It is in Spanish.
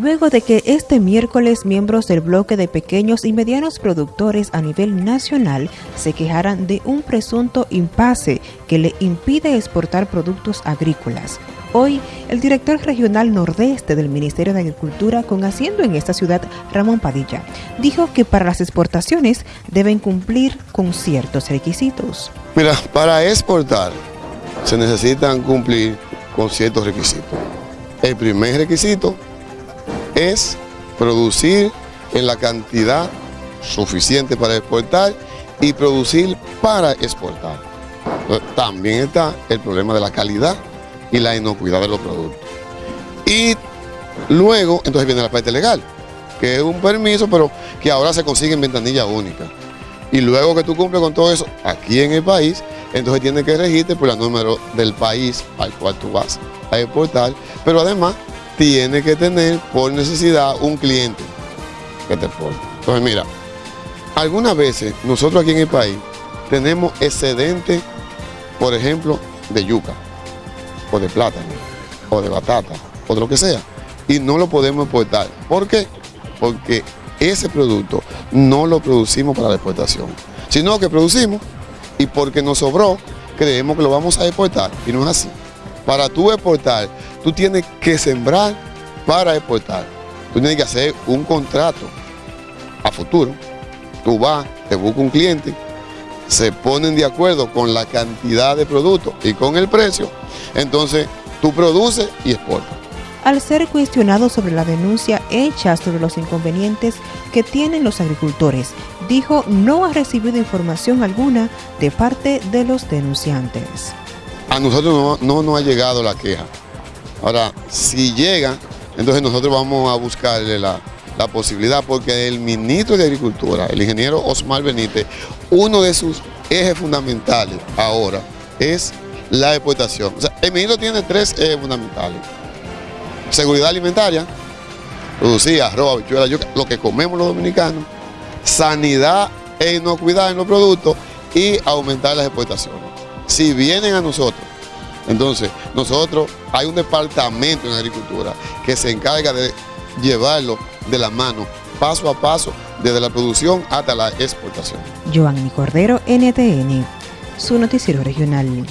luego de que este miércoles miembros del bloque de pequeños y medianos productores a nivel nacional se quejaran de un presunto impasse que le impide exportar productos agrícolas. Hoy, el director regional nordeste del Ministerio de Agricultura, con asiento en esta ciudad, Ramón Padilla, dijo que para las exportaciones deben cumplir con ciertos requisitos. Mira, para exportar se necesitan cumplir con ciertos requisitos. El primer requisito es producir en la cantidad suficiente para exportar y producir para exportar. También está el problema de la calidad y la inocuidad de los productos. Y luego, entonces viene la parte legal, que es un permiso, pero que ahora se consigue en ventanilla única. Y luego que tú cumples con todo eso aquí en el país, entonces tienes que registrar por el número del país al cual tú vas a exportar, pero además tiene que tener por necesidad un cliente que te exporte. Entonces mira, algunas veces nosotros aquí en el país tenemos excedente, por ejemplo, de yuca, o de plátano, o de batata, o de lo que sea, y no lo podemos exportar. ¿Por qué? Porque ese producto no lo producimos para la exportación, sino que producimos y porque nos sobró, creemos que lo vamos a exportar, y no es así. Para tú exportar, tú tienes que sembrar para exportar. Tú tienes que hacer un contrato a futuro. Tú vas, te buscas un cliente, se ponen de acuerdo con la cantidad de productos y con el precio, entonces tú produces y exportas. Al ser cuestionado sobre la denuncia hecha sobre los inconvenientes que tienen los agricultores, dijo no ha recibido información alguna de parte de los denunciantes a nosotros no, nos ha llegado la queja. Ahora, si llega, entonces nosotros vamos a buscarle la, posibilidad, porque el ministro de Agricultura, el ingeniero Osmar Benítez, uno de sus ejes fundamentales ahora es la exportación. El ministro tiene tres ejes fundamentales. Seguridad alimentaria, producir arroz, habichuela, lo que comemos los dominicanos, sanidad e inocuidad en los productos y aumentar las exportaciones si vienen a nosotros, entonces nosotros hay un departamento en agricultura que se encarga de llevarlo de la mano, paso a paso, desde la producción hasta la exportación. Joanny Cordero, NTN, su noticiero regional.